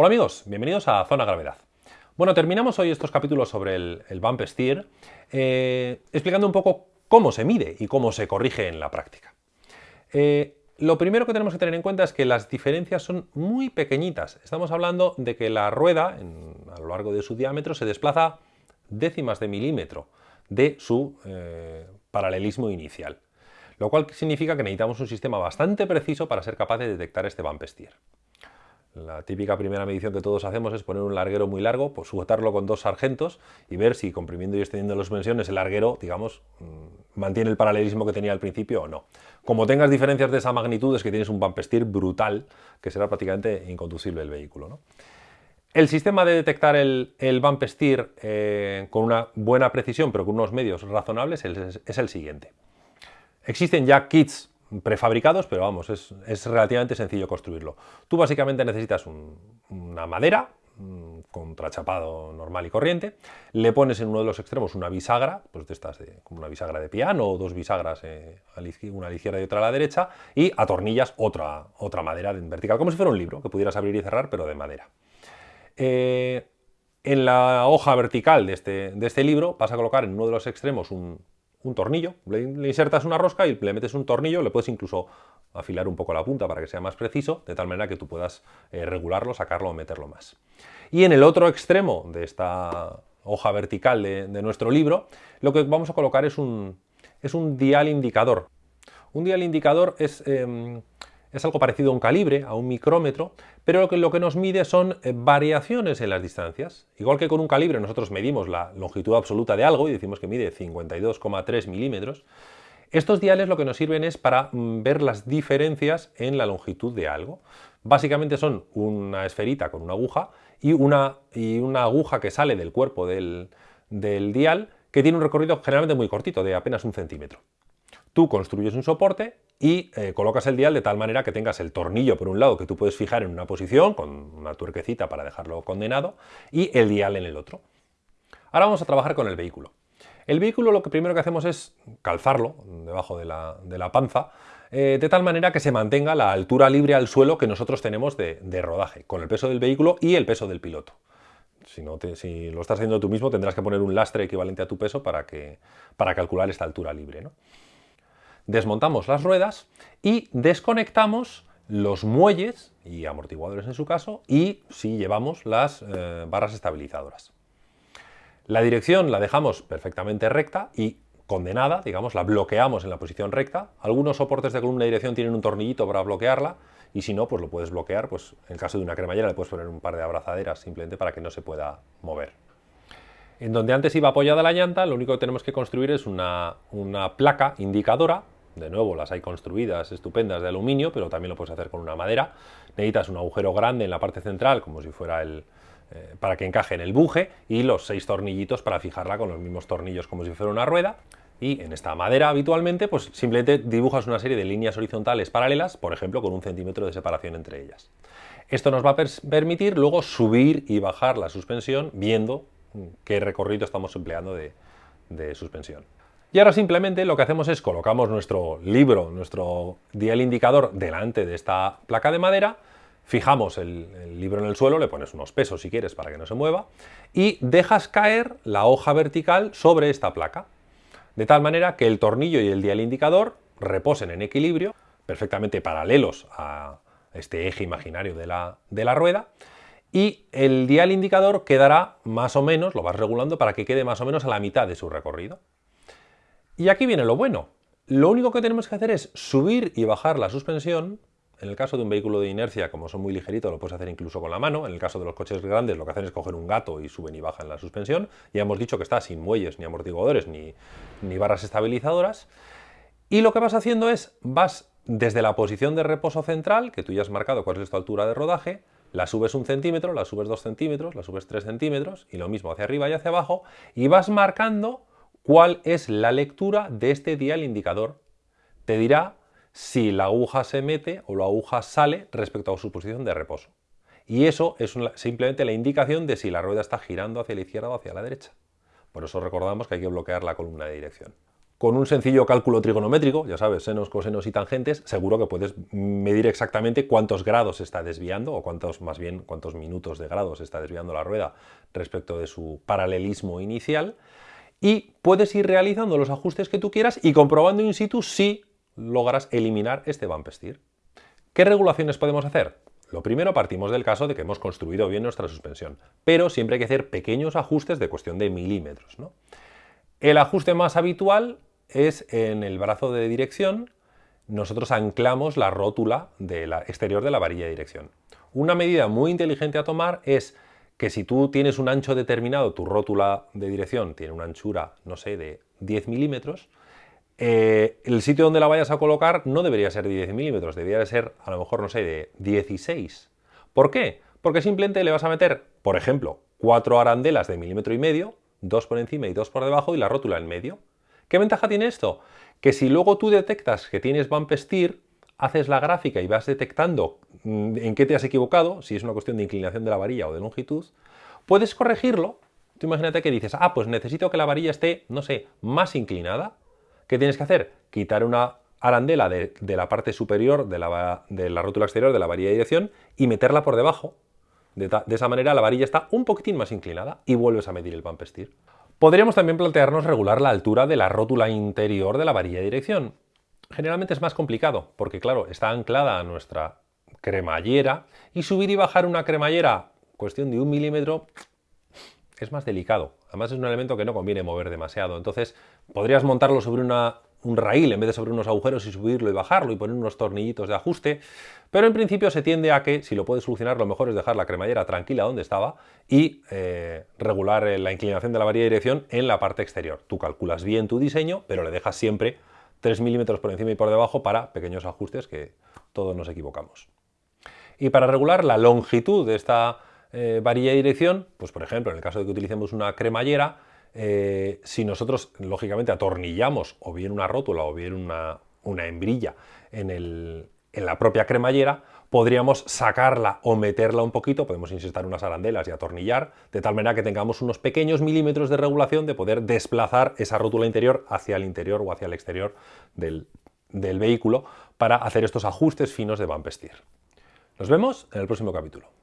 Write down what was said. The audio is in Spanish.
Hola amigos, bienvenidos a Zona Gravedad. Bueno, terminamos hoy estos capítulos sobre el, bump steer eh, explicando un poco cómo se mide y cómo se corrige en la práctica. Eh, lo primero que tenemos que tener en cuenta es que las diferencias son muy pequeñitas. Estamos hablando de que la rueda, a lo largo de su diámetro, se desplaza décimas de milímetro de su eh, paralelismo inicial. Lo cual significa que necesitamos un sistema bastante preciso para ser capaz de detectar este bump steer. La típica primera medición que todos hacemos es poner un larguero muy largo, pues sujetarlo con dos sargentos y ver si comprimiendo y extendiendo las suspensiones el larguero, digamos, mm, mantiene el paralelismo que tenía al principio o no. Como tengas diferencias de esa magnitud es que tienes un steer brutal, que será prácticamente inconducible el vehículo. El sistema de detectar el, steer eh, con una buena precisión, pero con unos medios razonables, es el siguiente. Existen ya kits prefabricados, pero vamos, es, relativamente sencillo construirlo. Tú básicamente necesitas una madera, contrachapado normal y corriente, le pones en uno de los extremos una bisagra, pues de estas de, como una bisagra de piano o dos bisagras, eh, una a la izquierda y otra a la derecha, y atornillas otra, otra madera en vertical, como si fuera un libro, que pudieras abrir y cerrar, pero de madera. Eh, en la hoja vertical de este, de este libro vas a colocar en uno de los extremos un, un tornillo, le, insertas una rosca y le metes un tornillo, le puedes incluso afilar un poco la punta para que sea más preciso, de tal manera que tú puedas eh, regularlo, sacarlo o meterlo más. Y en el otro extremo de esta hoja vertical de, nuestro libro, lo que vamos a colocar es un, es un dial indicador. Un dial indicador es... Em, es algo parecido a un calibre, a un micrómetro, pero lo que, nos mide son eh, variaciones en las distancias. Igual que con un calibre nosotros medimos la longitud absoluta de algo y decimos que mide 52,3 milímetros, estos diales lo que nos sirven es para mm, ver las diferencias en la longitud de algo. Básicamente son una esferita con una aguja y una, aguja que sale del cuerpo del dial que tiene un recorrido generalmente muy cortito, de apenas un centímetro. Tú construyes un soporte y eh, colocas el dial de tal manera que tengas el tornillo por un lado que tú puedes fijar en una posición con una tuerquecita para dejarlo condenado y el dial en el otro. Ahora vamos a trabajar con el vehículo. El vehículo lo que primero que hacemos es calzarlo debajo de la, panza eh, de tal manera que se mantenga la altura libre al suelo que nosotros tenemos de, rodaje, con el peso del vehículo y el peso del piloto. Si, no si, lo estás haciendo tú mismo tendrás que poner un lastre equivalente a tu peso para, que, para calcular esta altura libre. ¿no? Desmontamos las ruedas y desconectamos los muelles y amortiguadores en su caso y si llevamos las eh, barras estabilizadoras. La dirección la dejamos perfectamente recta y condenada, digamos, la bloqueamos en la posición recta. Algunos soportes de columna de dirección tienen un tornillito para bloquearla y si no, pues lo puedes bloquear, pues en caso de una cremallera le puedes poner un par de abrazaderas simplemente para que no se pueda mover. En donde antes iba apoyada la llanta, lo único que tenemos que construir es una, una placa indicadora de nuevo, las hay construidas estupendas de aluminio, pero también lo puedes hacer con una madera. Necesitas un agujero grande en la parte central, como si fuera el, eh, para que encaje en el buje, y los seis tornillitos para fijarla con los mismos tornillos como si fuera una rueda. Y en esta madera habitualmente, pues simplemente dibujas una serie de líneas horizontales paralelas, por ejemplo, con un centímetro de separación entre ellas. Esto nos va a permitir luego subir y bajar la suspensión viendo qué recorrido estamos empleando de suspensión. Y ahora simplemente lo que hacemos es colocamos nuestro libro, nuestro dial indicador delante de esta placa de madera, fijamos el, libro en el suelo, le pones unos pesos si quieres para que no se mueva, y dejas caer la hoja vertical sobre esta placa, de tal manera que el tornillo y el dial indicador reposen en equilibrio, perfectamente paralelos a este eje imaginario de la, de la rueda, y el dial indicador quedará más o menos, lo vas regulando para que quede más o menos a la mitad de su recorrido. Y aquí viene lo bueno. Lo único que tenemos que hacer es subir y bajar la suspensión. En el caso de un vehículo de inercia, como son muy ligeritos, lo puedes hacer incluso con la mano. En el caso de los coches grandes, lo que hacen es coger un gato y suben y bajan la suspensión. Ya hemos dicho que está sin muelles, ni amortiguadores, ni, ni barras estabilizadoras. Y lo que vas haciendo es, vas desde la posición de reposo central, que tú ya has marcado cuál es tu altura de rodaje, la subes un centímetro, la subes dos centímetros, la subes tres centímetros, y lo mismo hacia arriba y hacia abajo, y vas marcando cuál es la lectura de este dial indicador. Te dirá si la aguja se mete o la aguja sale respecto a su posición de reposo. Y eso es simplemente la indicación de si la rueda está girando hacia la izquierda o hacia la derecha. Por eso recordamos que hay que bloquear la columna de dirección. con un sencillo cálculo trigonométrico, ya sabes, senos, cosenos y tangentes, seguro que puedes medir exactamente cuántos grados está desviando, o cuántos, más bien, cuántos minutos de grados está desviando la rueda respecto de su paralelismo inicial, y puedes ir realizando los ajustes que tú quieras y comprobando in situ si logras eliminar este bump. ¿Qué regulaciones podemos hacer? Lo primero partimos del caso de que hemos construido bien nuestra suspensión, pero siempre hay que hacer pequeños ajustes de cuestión de milímetros. El ajuste más habitual es en el brazo de dirección, nosotros anclamos la rótula exterior de la varilla de dirección. Una medida muy inteligente a tomar es que si tú tienes un ancho determinado, tu rótula de dirección tiene una anchura, no sé, de 10 milímetros, eh, el sitio donde la vayas a colocar no debería ser de 10 milímetros, debería ser a lo mejor, no sé, de 16. ¿Por qué? Porque simplemente le vas a meter, por ejemplo, cuatro arandelas de milímetro y medio, dos por encima y dos por debajo y la rótula en medio. ¿Qué ventaja tiene esto? Que si luego tú detectas que tienes bump steer, haces la gráfica y vas detectando en qué te has equivocado, si es una cuestión de inclinación de la varilla o de longitud, puedes corregirlo. Tú imagínate que dices, ah, pues necesito que la varilla esté, no sé, más inclinada. ¿Qué tienes que hacer? Quitar una arandela de, la parte superior de la, rótula exterior de la varilla de dirección y meterla por debajo. De, de, esa manera la varilla está un poquitín más inclinada y vuelves a medir el steer. Podríamos también plantearnos regular la altura de la rótula interior de la varilla de dirección. Generalmente es más complicado, porque claro, está anclada a nuestra cremallera y subir y bajar una cremallera, cuestión de un milímetro, es más delicado. Además es un elemento que no conviene mover demasiado. Entonces podrías montarlo sobre una, un raíl en vez de sobre unos agujeros y subirlo y bajarlo y poner unos tornillitos de ajuste, pero en principio se tiende a que si lo puedes solucionar lo mejor es dejar la cremallera tranquila donde estaba y eh, regular eh, la inclinación de la varilla de dirección en la parte exterior. Tú calculas bien tu diseño, pero le dejas siempre 3 milímetros por encima y por debajo para pequeños ajustes que todos nos equivocamos. Y para regular la longitud de esta eh, varilla de dirección, pues por ejemplo, en el caso de que utilicemos una cremallera, eh, si nosotros lógicamente atornillamos o bien una rótula o bien una, hembrilla en, en la propia cremallera, podríamos sacarla o meterla un poquito, podemos insertar unas arandelas y atornillar, de tal manera que tengamos unos pequeños milímetros de regulación de poder desplazar esa rótula interior hacia el interior o hacia el exterior del, del vehículo para hacer estos ajustes finos de bump steer. Nos vemos en el próximo capítulo.